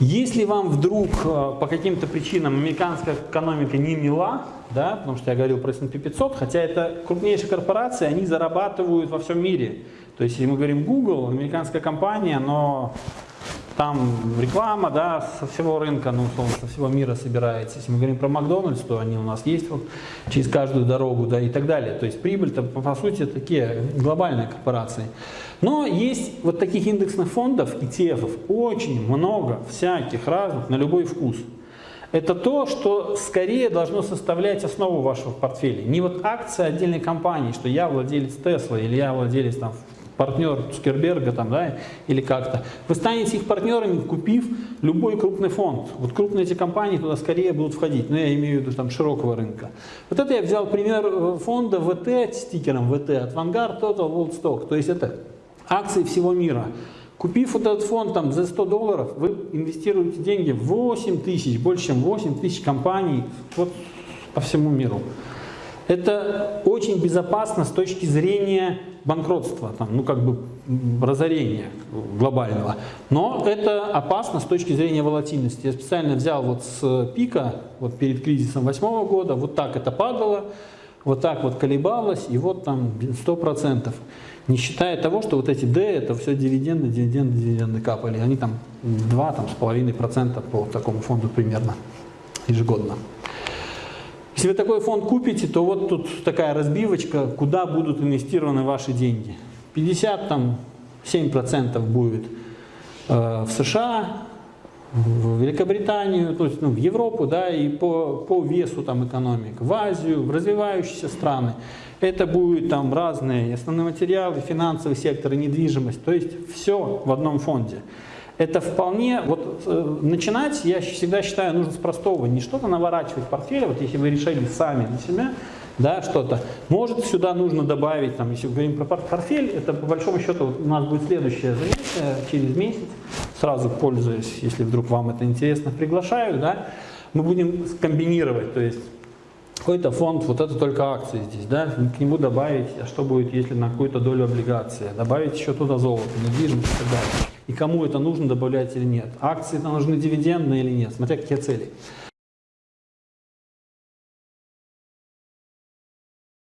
Если вам вдруг э, по каким-то причинам американская экономика не мила, да, потому что я говорил про S&P 500, хотя это крупнейшие корпорации, они зарабатывают во всем мире. То есть, если мы говорим Google, американская компания, но там реклама, да, со всего рынка, ну, условно, со всего мира собирается. Если мы говорим про Макдональдс, то они у нас есть вот через каждую дорогу, да, и так далее. То есть прибыль-то, по, сути, такие глобальные корпорации. Но есть вот таких индексных фондов, ETF, очень много всяких разных, на любой вкус. Это то, что скорее должно составлять основу вашего портфеля. Не вот акция отдельной компании, что я владелец Tesla или я владелец там, партнер Цукерберга там, да, или как-то. Вы станете их партнерами, купив любой крупный фонд. Вот крупные эти компании туда скорее будут входить, но я имею в виду там широкого рынка. Вот это я взял пример э, фонда ВТ, стикером ВТ от Vanguard Total World Stock. То есть это акции всего мира. Купив вот этот фонд там, за 100 долларов, вы инвестируете деньги в 8 тысяч, больше чем 8 тысяч компаний вот, по всему миру. Это очень безопасно с точки зрения банкротства, там, ну как бы разорения глобального. Но это опасно с точки зрения волатильности. Я специально взял вот с пика, вот перед кризисом восьмого года, вот так это падало, вот так вот колебалось, и вот там 100%. Не считая того, что вот эти D, это все дивиденды, дивиденды, дивиденды капали. Они там 2,5% по такому фонду примерно ежегодно. Если вы такой фонд купите, то вот тут такая разбивочка, куда будут инвестированы ваши деньги. 57% будет э, в США, в Великобританию, то есть ну, в Европу, да, и по, по весу там экономик, в Азию, в развивающиеся страны. Это будут там разные основные материалы, финансовый сектор, недвижимость, то есть все в одном фонде это вполне, вот э, начинать, я всегда считаю, нужно с простого, не что-то наворачивать в портфеле, вот если вы решили сами для себя, да, что-то. Может, сюда нужно добавить, там, если говорим про портфель, это по большому счету вот у нас будет следующее занятие. Через месяц, сразу пользуясь, если вдруг вам это интересно, приглашаю, да, мы будем комбинировать, то есть какой-то фонд, вот это только акции здесь, да, к нему добавить, а что будет, если на какую-то долю облигации, добавить еще туда золото, недвижимость и так далее и кому это нужно добавлять или нет. Акции нужны дивидендные или нет, смотря какие цели.